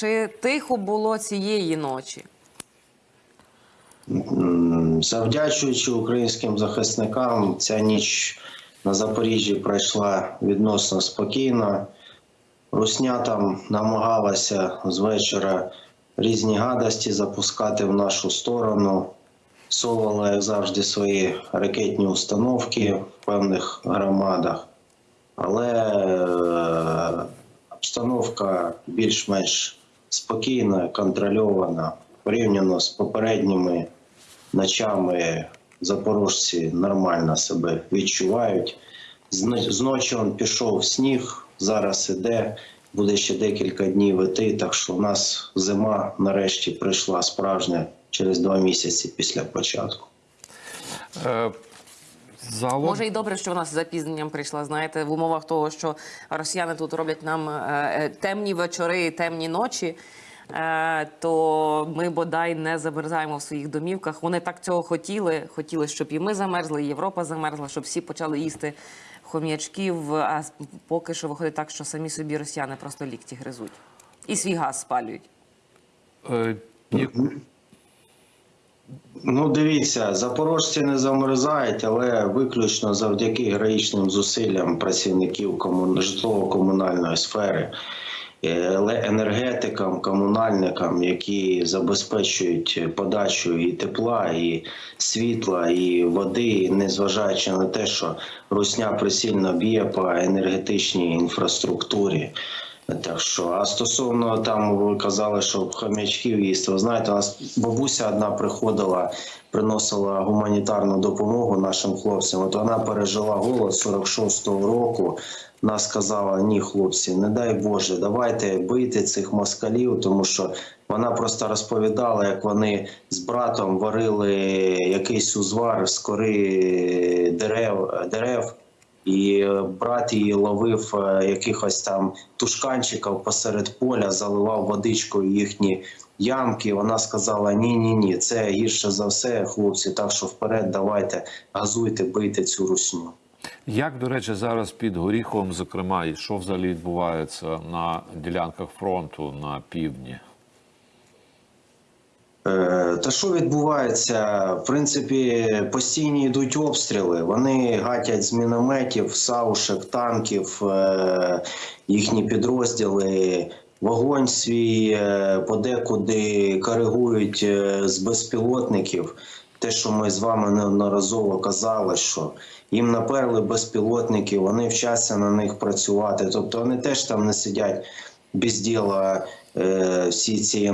Чи тихо було цієї ночі? Завдячуючи українським захисникам, ця ніч на Запоріжжі пройшла відносно спокійно. Русня там намагалася з вечора різні гадості запускати в нашу сторону. Совала, як завжди, свої ракетні установки в певних громадах. Але е, обстановка більш-менш спокійна, контрольована порівняно з попередніми ночами запорожці нормально себе відчувають. Зно- Зночі он пішов сніг, зараз іде, буде ще декілька днів іти, так що у нас зима нарешті прийшла справжня через два місяці після початку. Загалом, Може, і добре, що вона з запізненням прийшла. Знаєте, в умовах того, що росіяни тут роблять нам е, е, темні вечори, темні ночі. е, То ми бодай не замерзаємо в своїх домівках. Вони так цього хотіли. Хотіли, щоб і ми замерзли, і Європа замерзла, щоб всі почали їсти хом'ячків. А поки що виходить так, що самі собі росіяни просто лікті гризуть і свій газ спалюють. е, Ну, дивіться, запорожці не замерзають, але виключно завдяки героїчним зусиллям працівників комун... житлово-комунальної сфери, е, еле- енергетикам, комунальникам, які забезпечують подачу і тепла, і світла, і води, незважаючи на те, що русня присильно б'є по енергетичній інфраструктурі. Так що, а стосовно там ви казали, що хомячків їсти. Ви знаєте, у нас бабуся одна приходила, приносила гуманітарну допомогу нашим хлопцям. От вона пережила голод 46-го року. Вона сказала: ні, хлопці, не дай Боже, давайте бити цих москалів, тому що вона просто розповідала, як вони з братом варили якийсь узвар з кори дерев дерев. І е, брат її ловив е, якихось там тушканчиків посеред поля, заливав водичкою їхні ямки. Вона сказала: Ні, ні, ні, це гірше за все, хлопці. Так що вперед, давайте газуйте, бийте цю русню. Як, до речі, зараз під Горіховом, зокрема, і що взагалі відбувається на ділянках фронту на півдні? Е, Та що відбувається? В принципі, постійні йдуть обстріли. Вони гатять з мінометів, саушек, танків, е, їхні підрозділи. Вогонь свій е, подекуди коригують з безпілотників. Те, що ми з вами неодноразово казали, що їм наперли безпілотники, вони вчаться на них працювати. Тобто вони теж там не сидять без діла всі ці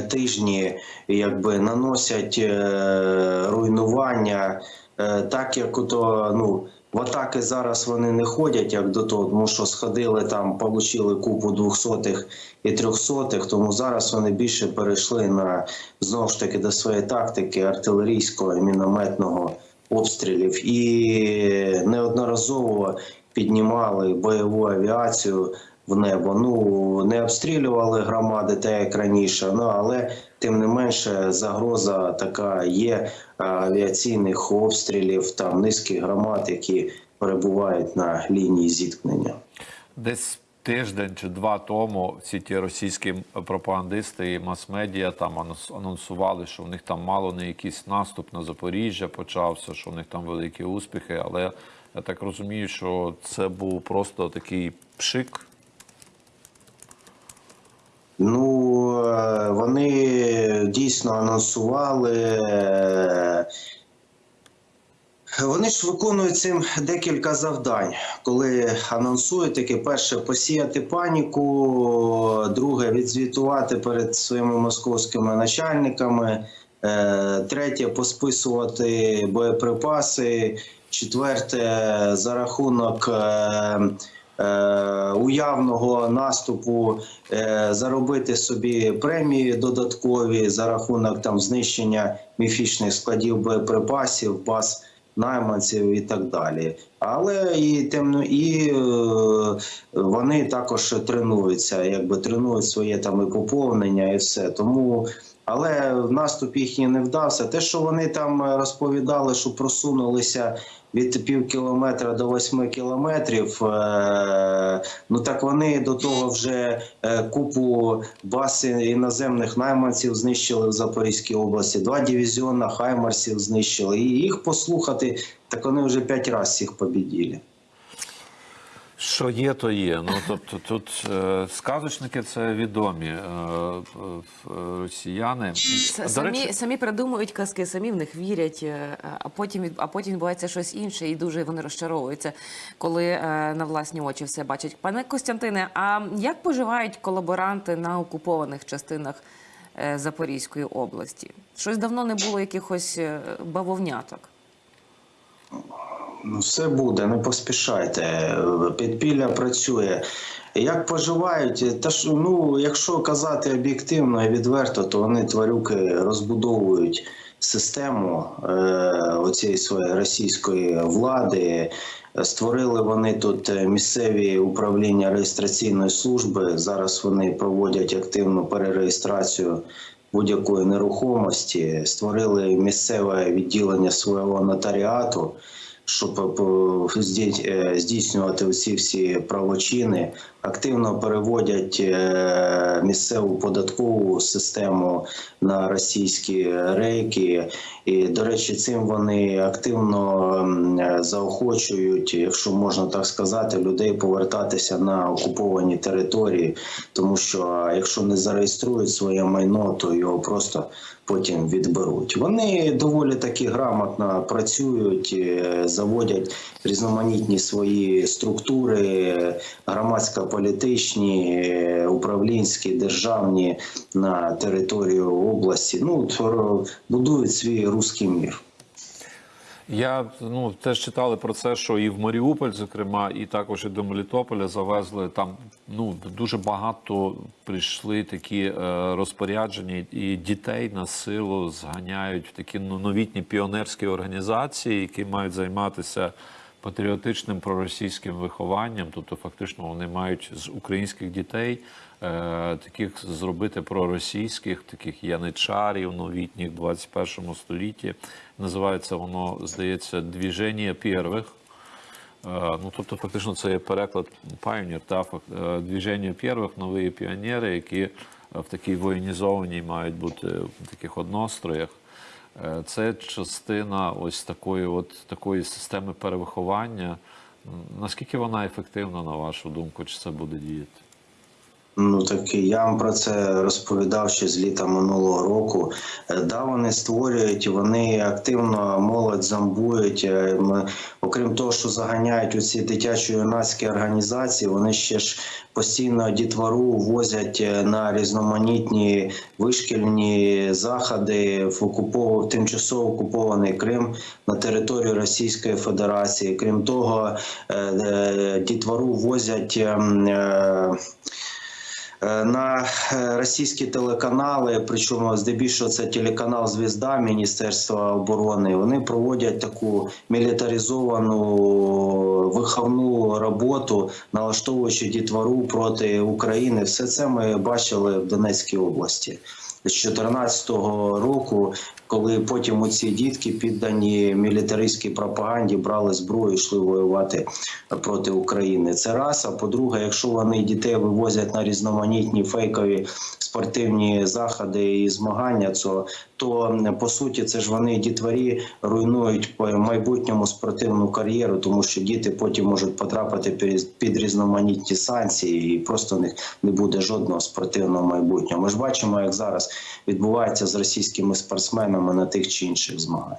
тижні якби наносять е, руйнування, е, так як ото, ну. В атаки зараз вони не ходять як до того, тому що сходили там, отримали купу двохсотих і трьохсотих. Тому зараз вони більше перейшли на знову ж таки до своєї тактики артилерійського і мінометного обстрілів і неодноразово піднімали бойову авіацію в небо. Ну не обстрілювали громади, так як раніше. Ну але тим не менше загроза така є авіаційних обстрілів там низки громад, які перебувають на лінії зіткнення. Десь тиждень чи два тому всі ті російські пропагандисти і мас-медіа там анонс- анонсували, що в них там мало не якийсь наступ на Запоріжжя почався, що в них там великі успіхи. Але я так розумію, що це був просто такий пшик. Ну е, вони дійсно анонсували. е, Вони ж виконують цим декілька завдань, коли анонсують таке перше посіяти паніку, друге відзвітувати перед своїми московськими начальниками, е, третє посписувати боєприпаси, четверте за рахунок. Е, Уявного наступу е, заробити собі премії додаткові за рахунок там знищення міфічних складів боєприпасів, баз найманців і так далі. Але і темно, і е, вони також тренуються, якби тренують своє там і поповнення, і все. Тому, але наступ їхній не вдався. Те, що вони там е, розповідали, що просунулися від пів кілометра до восьми кілометрів. е, Ну так вони до того вже е, купу баз іноземних найманців знищили в Запорізькій області. Два дивізіона хаймарсів знищили. І їх послухати, так вони вже п'ять разів всіх побіділи. Що є, то є. Ну тобто тут е, сказочники це відомі е, е, росіяни. С- До Самі, речі, самі придумують казки, самі в них вірять, е, а потім від- а потім відбувається щось інше, і дуже вони розчаровуються, коли е, на власні очі все бачать. Пане Костянтине, а як поживають колаборанти на окупованих частинах е, Запорізької області? Щось давно не було якихось е, бавовняток. Ну, все буде, не поспішайте. Підпілля працює. Як поживають? Та ж, ну, якщо казати об'єктивно і відверто, то вони тварюки розбудовують систему е, оцієї своєї російської влади. Створили вони тут е, місцеві управління реєстраційної служби. Зараз вони проводять активну перереєстрацію будь-якої нерухомості. Створили місцеве відділення свого нотаріату щоб е, е, здійснювати всі всі правочини, активно переводять е, місцеву податкову систему на російські рейки. І, до речі, цим вони активно заохочують, якщо можна так сказати, людей повертатися на окуповані території, тому що якщо не зареєструють своє майно, то його просто потім відберуть. Вони доволі таки грамотно працюють, е, заводять різноманітні свої структури, громадсько-політичні, е, управлінські, державні на територію області. Ну то будують свій руський мір. Я ну теж читали про це, що і в Маріуполь, зокрема, і також і до Мелітополя завезли там. Ну дуже багато прийшли такі е, розпорядження, і дітей на силу зганяють в такі ну, новітні піонерські організації, які мають займатися патріотичним проросійським вихованням. Тобто, фактично, вони мають з українських дітей е, таких зробити проросійських, таких яничарів новітніх в 21 столітті. Називається воно, здається, двіження первих. Е, Ну, тобто, фактично, це є переклад Pioneer, та е, двіження первих, нові піонери, які в такій воєнізованій мають бути в таких одностроях. Е, Це частина ось такої, от такої системи перевиховання. Наскільки вона ефективна, на вашу думку, чи це буде діяти? Ну так я вам про це розповідав ще з літа минулого року. Е, Да, вони створюють, вони активно молодь зомбують. Е, Окрім того, що заганяють у ці дитячо-юнацькі організації, вони ще ж постійно дітвору возять е, на різноманітні вишкільні заходи в окупов... тимчасово окупований Крим на територію Російської Федерації. Крім того, дітвору возять. Е, на е, російські телеканали, причому здебільшого це телеканал Звізда Міністерства оборони. Вони проводять таку мілітаризовану виховну роботу, налаштовуючи дітвору проти України. Все це ми бачили в Донецькій області. З 2014 року, коли потім ці дітки піддані мілітаристській пропаганді брали зброю, і йшли воювати проти України. Це раз. А по-друге, якщо вони дітей вивозять на різноманітні фейкові спортивні заходи і змагання, то, то по суті це ж вони дітворі руйнують по майбутньому спортивну кар'єру, тому що діти потім можуть потрапити під- під різноманітні санкції, і просто в них не буде жодного спортивного майбутнього. Ми ж бачимо, як зараз відбувається з російськими спортсменами на тих чи інших змаганнях.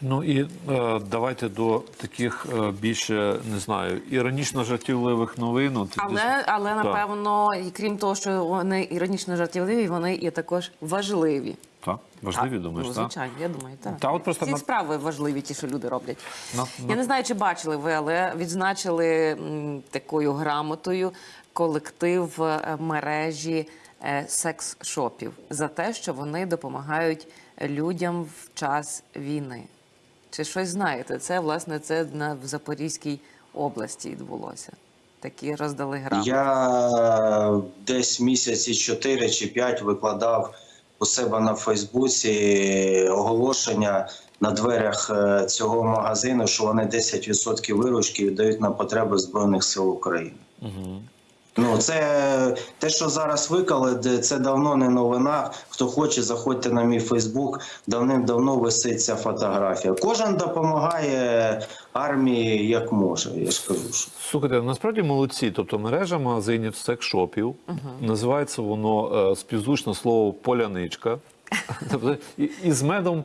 Ну і е, давайте до таких е, більше не знаю іронічно жартівливих новин. От, Але, але Так. напевно, і крім того, що вони іронічно жартівливі, вони є також важливі. Так, важливі, Так, думаєш, ну, так? звичайно, я думаю, так. Та от просто Ці справи важливі, ті, що люди роблять. На- Я не знаю, чи бачили ви, але відзначили м, такою грамотою колектив е, мережі секс-шопів за те, що вони допомагають людям в час війни. Чи щось знаєте? Це власне це на в Запорізькій області відбулося. Такі роздали грамоти. Я десь місяці 4 чи 5 викладав у себе на Фейсбуці оголошення на дверях е, цього магазину, що вони 10% виручки віддають на потреби Збройних сил України. Ну, це те, що зараз виклали, де- це давно не новина. Хто хоче, заходьте на мій Фейсбук. Давним-давно висить ця фотографія. Кожен допомагає армії як може. Я ж кажу, що Слухайте, насправді молодці. Тобто мережа магазинів секс-шопів. Називається воно е, слово поляничка. Тобто і, і з медом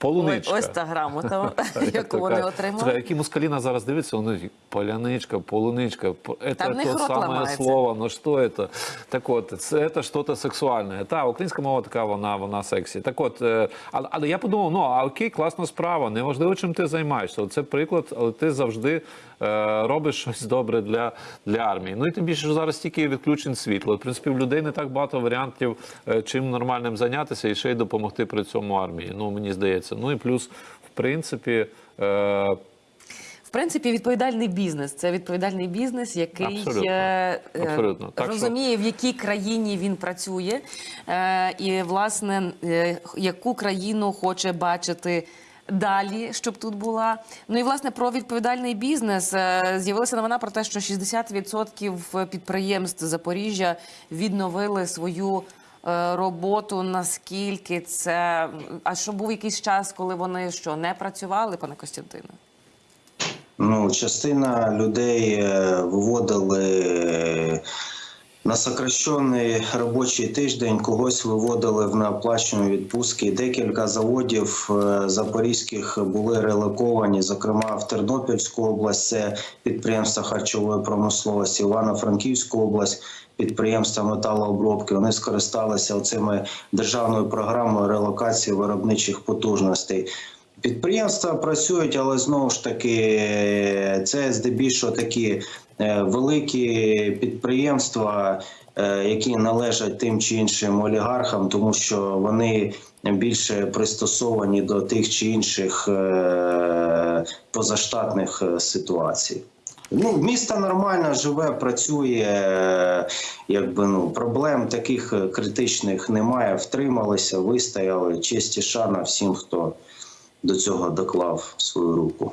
полуничка. Ось та грамота, яку вони отримали. які москалі нас зараз дивляться, вони поляничка, полуничка, них то рот слово, ну що это? Так от, це, це щось сексуальне. Та, українська мова така, вона, вона сексі. Так от, е, але, я подумав, ну, а окей, класна справа, неважливо, чим ти займаєшся. Це приклад, але ти завжди е, робиш щось добре для, для армії. Ну і тим більше, що зараз тільки відключень світла. В принципі, в людей не так багато варіантів, е, чим нормальним зайнятися і ще й допомогти при цьому армії. Ну, мені здається. Ну і плюс, в принципі, е, В принципі, відповідальний бізнес це відповідальний бізнес, який Абсолютно. е, Абсолютно. Так що- розуміє, в якій країні він працює, е, і власне е, яку країну хоче бачити. Далі, щоб тут була. Ну і власне про відповідальний бізнес з'явилася новина про те, що 60% підприємств Запоріжжя відновили свою роботу. Наскільки це а що був якийсь час, коли вони що не працювали, пане Костянтине? Ну, частина людей е, виводили е, на сокращений робочий тиждень, когось виводили в неоплачені відпустки. Декілька заводів е, запорізьких були релоковані, зокрема в Тернопільську область, це підприємства харчової промисловості, Івано-Франківську область. Підприємства металообробки вони скористалися цими державною програмою релокації виробничих потужностей. Підприємства працюють, але знову ж таки це здебільшого такі е, великі підприємства, е, які належать тим чи іншим олігархам, тому що вони більше пристосовані до тих чи інших е, позаштатних ситуацій. Ну, місто нормально живе, працює, якби ну проблем таких е, критичних немає. Втрималися, вистояли. Честь і шана всім, хто до цього доклав свою руку.